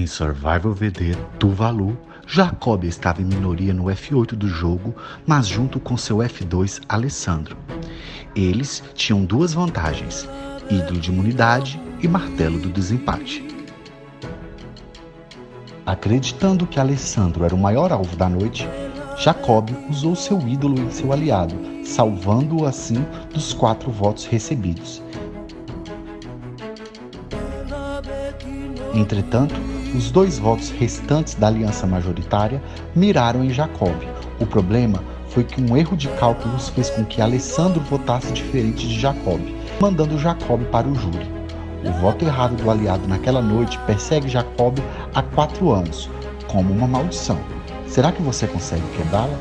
Em Survival VD Tuvalu, Jacob estava em minoria no F8 do jogo, mas junto com seu F2 Alessandro. Eles tinham duas vantagens, ídolo de imunidade e martelo do desempate. Acreditando que Alessandro era o maior alvo da noite, Jacob usou seu ídolo em seu aliado, salvando-o assim dos quatro votos recebidos. Entretanto, os dois votos restantes da aliança majoritária miraram em Jacob. O problema foi que um erro de cálculos fez com que Alessandro votasse diferente de Jacob, mandando Jacob para o júri. O voto errado do aliado naquela noite persegue Jacob há quatro anos, como uma maldição. Será que você consegue quebrá-la?